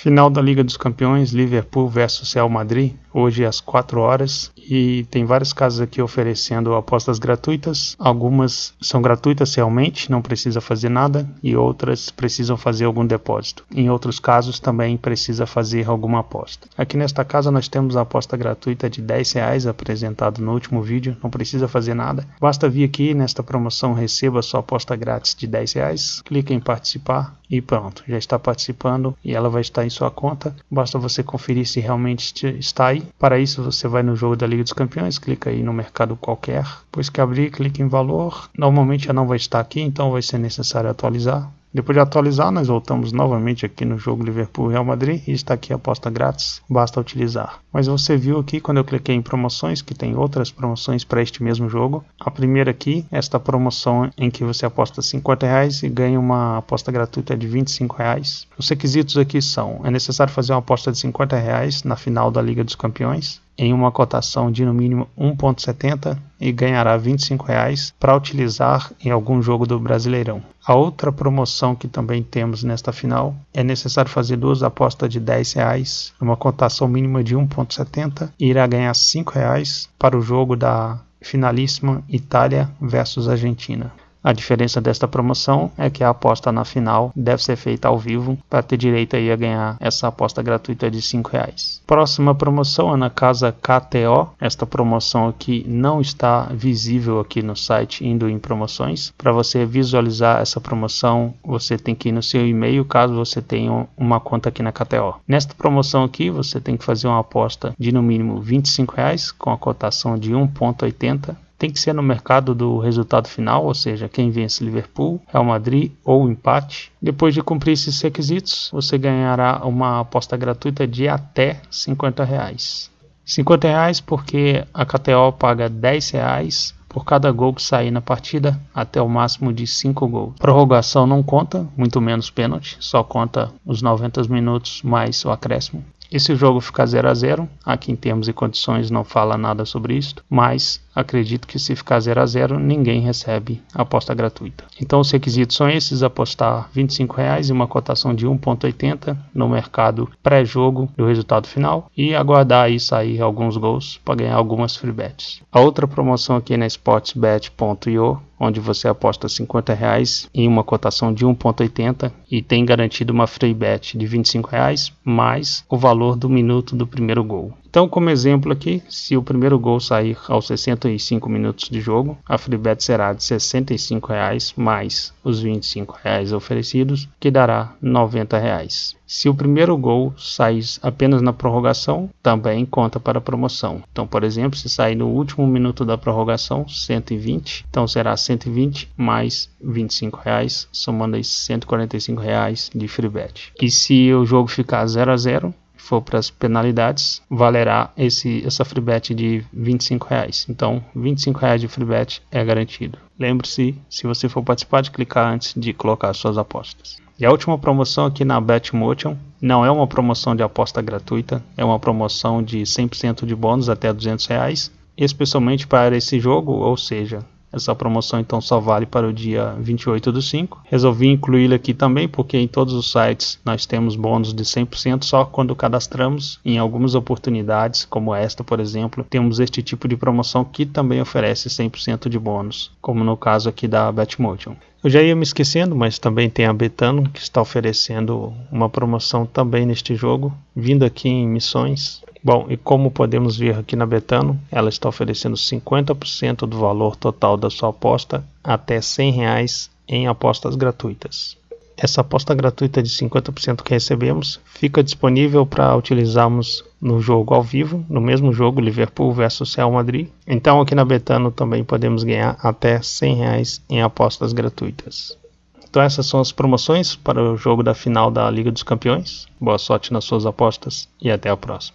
Final da Liga dos Campeões, Liverpool versus Real Madrid, hoje às 4 horas. E tem várias casas aqui oferecendo apostas gratuitas. Algumas são gratuitas realmente, não precisa fazer nada, e outras precisam fazer algum depósito. Em outros casos também precisa fazer alguma aposta. Aqui nesta casa nós temos a aposta gratuita de 10 reais apresentado no último vídeo, não precisa fazer nada. Basta vir aqui nesta promoção receba sua aposta grátis de 10 reais, clique em participar e pronto, já está participando e ela vai estar em sua conta. Basta você conferir se realmente está aí. Para isso, você vai no jogo da Liga dos Campeões, clica aí no mercado qualquer. Depois que abrir, clique em valor. Normalmente já não vai estar aqui, então vai ser necessário atualizar. Depois de atualizar, nós voltamos novamente aqui no jogo Liverpool-Real Madrid e está aqui a aposta grátis, basta utilizar. Mas você viu aqui quando eu cliquei em promoções que tem outras promoções para este mesmo jogo. A primeira aqui, esta promoção em que você aposta 50 reais e ganha uma aposta gratuita de 25 reais. Os requisitos aqui são, é necessário fazer uma aposta de 50 reais na final da Liga dos Campeões, em uma cotação de no mínimo 1,70 e ganhará R$ 25 para utilizar em algum jogo do Brasileirão. A outra promoção que também temos nesta final é necessário fazer duas apostas de R$ 10 uma cotação mínima de 1,70 e irá ganhar R$ 5 para o jogo da finalíssima Itália versus Argentina. A diferença desta promoção é que a aposta na final deve ser feita ao vivo para ter direito aí a ganhar essa aposta gratuita de R$ reais. Próxima promoção é na casa KTO. Esta promoção aqui não está visível aqui no site indo em promoções. Para você visualizar essa promoção, você tem que ir no seu e-mail caso você tenha uma conta aqui na KTO. Nesta promoção aqui, você tem que fazer uma aposta de no mínimo R$ reais com a cotação de 1.80 tem que ser no mercado do resultado final, ou seja, quem vence Liverpool, Real Madrid ou empate. Depois de cumprir esses requisitos, você ganhará uma aposta gratuita de até 50 reais. 50 reais porque a KTO paga 10 reais por cada gol que sair na partida, até o máximo de 5 gols. Prorrogação não conta, muito menos pênalti, só conta os 90 minutos mais o acréscimo. E se o jogo ficar 0 a 0 aqui em termos e condições não fala nada sobre isso, mas acredito que se ficar 0 a 0 ninguém recebe aposta gratuita. Então os requisitos são esses: apostar 25 reais e uma cotação de 1,80 no mercado pré-jogo do resultado final e aguardar aí sair alguns gols para ganhar algumas free bets. A outra promoção aqui na sportsbet.io onde você aposta 50 reais em uma cotação de 1.80 e tem garantido uma free bet de 25 reais mais o valor do minuto do primeiro gol. Então, como exemplo aqui, se o primeiro gol sair aos 65 minutos de jogo, a free bet será de 65 reais mais os 25 reais oferecidos, que dará 90 reais. Se o primeiro gol sair apenas na prorrogação, também conta para a promoção. Então, por exemplo, se sair no último minuto da prorrogação, 120, então será 120 mais 25 reais, somando aí 145 reais de free bet. E se o jogo ficar 0 a 0, for para as penalidades, valerá esse, essa free bet de 25 reais. Então, 25 reais de free bet é garantido. Lembre-se, se você for participar, de clicar antes de colocar suas apostas. E a última promoção aqui na BetMotion não é uma promoção de aposta gratuita, é uma promoção de 100% de bônus até 200 reais, especialmente para esse jogo, ou seja, essa promoção então só vale para o dia 28 do 5. Resolvi incluí-la aqui também porque em todos os sites nós temos bônus de 100% só quando cadastramos. Em algumas oportunidades, como esta, por exemplo, temos este tipo de promoção que também oferece 100% de bônus, como no caso aqui da Betmotion. Eu já ia me esquecendo, mas também tem a Betano que está oferecendo uma promoção também neste jogo, vindo aqui em missões Bom, e como podemos ver aqui na Betano, ela está oferecendo 50% do valor total da sua aposta até 100 reais em apostas gratuitas. Essa aposta gratuita de 50% que recebemos fica disponível para utilizarmos no jogo ao vivo, no mesmo jogo Liverpool versus Real Madrid. Então aqui na Betano também podemos ganhar até 100 reais em apostas gratuitas. Então essas são as promoções para o jogo da final da Liga dos Campeões. Boa sorte nas suas apostas e até a próxima.